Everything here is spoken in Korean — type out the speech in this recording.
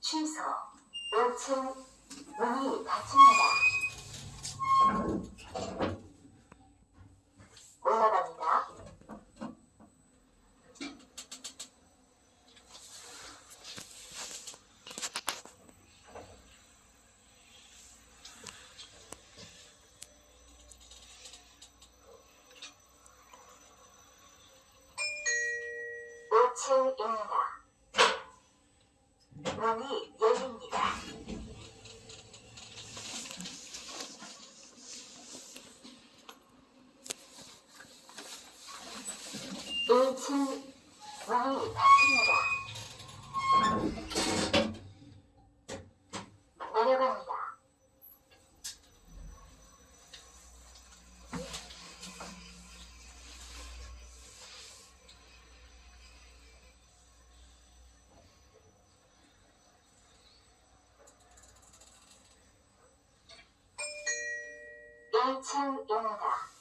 취소. 5층 문이 닫힙니다. 올라갑니다. 오층입니다 문이 열립니다. 일층 문이 닫힙니다. 일층입니다